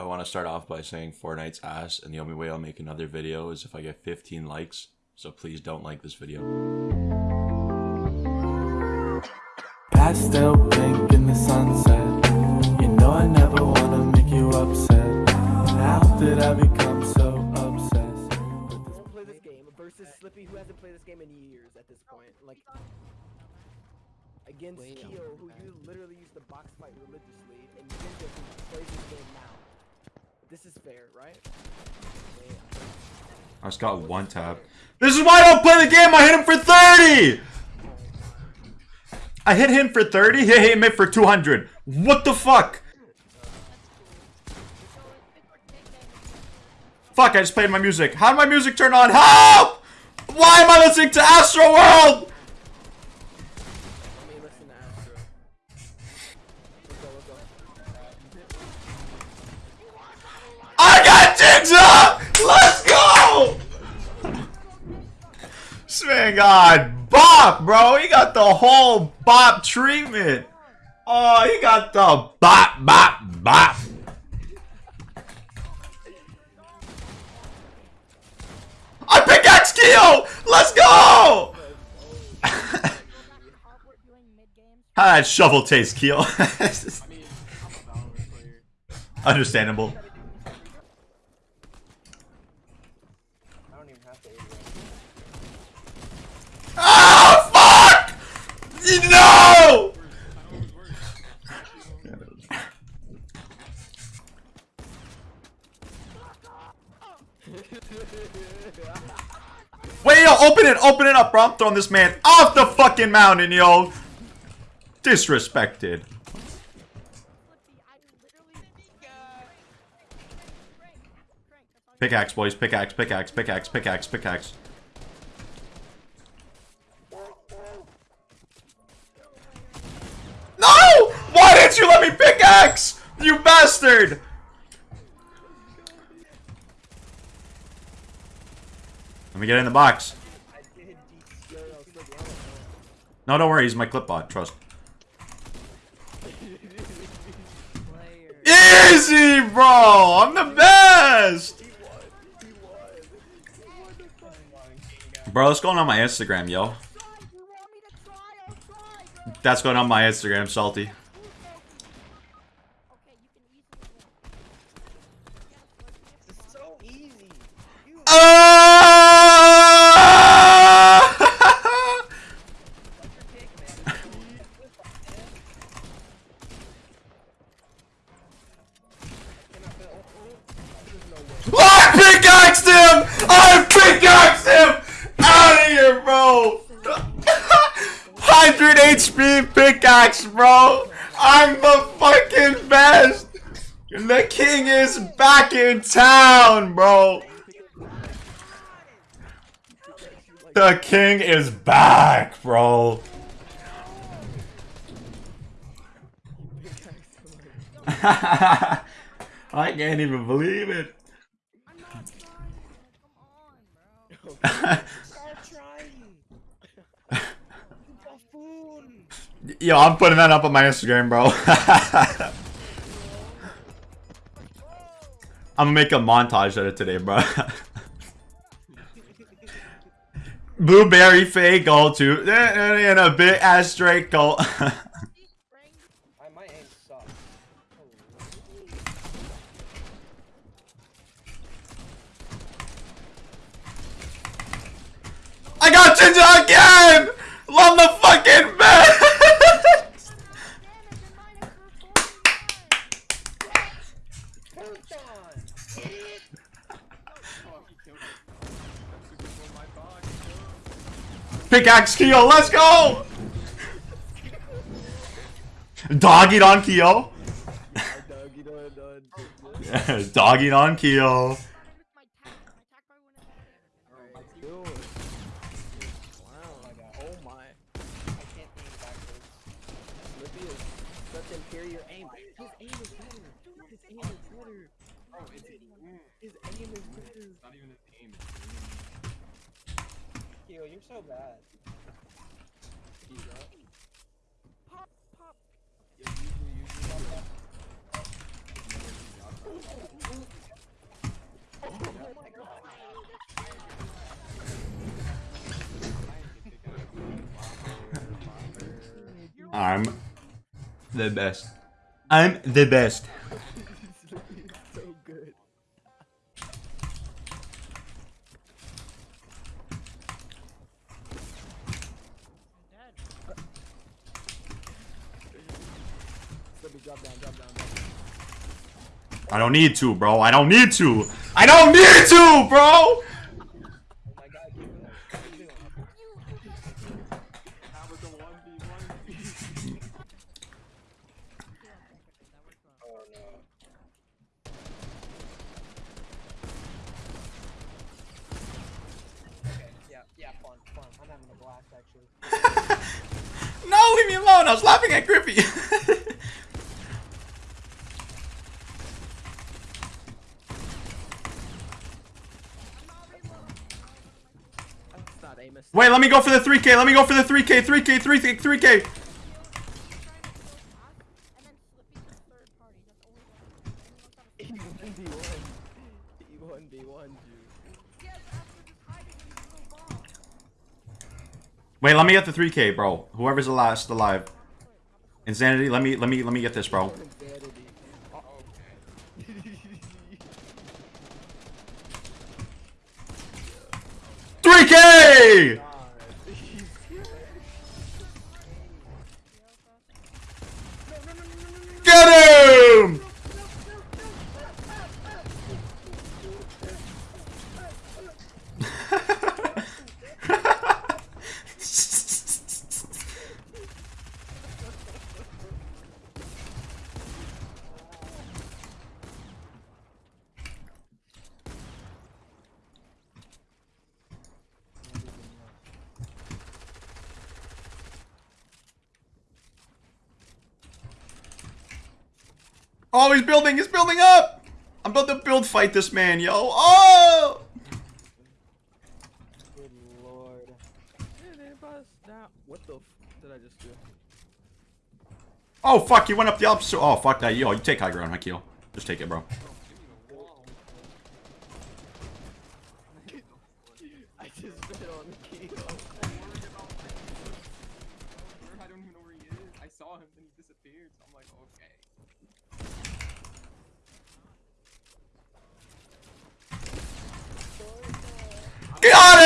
I want to start off by saying Fortnite's ass, and the only way I'll make another video is if I get 15 likes. So please don't like this video. Pastel pink in the sunset. You know I never wanna make you upset. How did I become so obsessed this? Play this game versus Slippy, who hasn't played this game in years at this point. Like against Keo, who you literally used to box fight religiously, and Ninja, who plays this game now. Fair, right? I just got one tap. This is why I don't play the game. I hit him for 30. I hit him for 30. He hit him for 200. What the fuck? Fuck, I just played my music. How did my music turn on? Help! Why am I listening to Astro World? Man got bop, bro. He got the whole bop treatment. Oh, he got the bop, bop, bop. I pickaxe Keo! Let's go! How that shovel taste, Keo? Understandable. I don't even have to Oh fuck! No! Wait, yo, open it, open it up, bro. I'm throwing this man off the fucking mountain, yo. Disrespected. Pickaxe, boys. Pickaxe, pickaxe, pickaxe, pickaxe, pickaxe. No! Why didn't you let me pickaxe? You bastard! Let me get in the box. No, don't worry. He's my clipbot. Trust. Easy, bro! I'm the best! Bro, that's going on my Instagram, yo. That's going on my Instagram, Salty. I pickaxed him! Out of here, bro! 100 HP pickaxe, bro! I'm the fucking best! The king is back in town, bro! The king is back, bro! I can't even believe it. Yo, I'm putting that up on my Instagram, bro. I'm gonna make a montage of it today, bro. Blueberry fake goal too, eh, eh, and a big ass straight goal. I, my aim sucks. I got Jinja again! Love the fucking best! Hold on. Pickaxe Keo, let's go! Dog it on Keo. Dog, you know, dog. Dog it on Keo. Bro, it's his aim. Is. It's not even his aim. Yo, you're so bad. He's up. I'm the best. I'm the best. I don't need to, bro. I don't need to. I don't need to, bro. My god, keep it up. Keep it up. That was a 1v1. No. Leave me alone. I was laughing at Griffey. Wait, let me go for the 3K. Let me go for the 3K. 3K. 3K. 3K. E1 B1. E1 B1, dude. Wait, let me get the 3K, bro. Whoever's the last alive. Insanity. Let me. Let me. Let me get this, bro. Insanity. Three K. Get him! Oh, he's building. He's building up. I'm about to build fight this man, yo. Oh! Good lord. What the f did I just do? Oh, fuck. You went up the opposite. Oh, fuck that. Yo, you take high ground, Hakil. Just take it, bro. I just spit on the key. I don't even know where he is. I saw him and he disappeared, so I'm like, okay. Got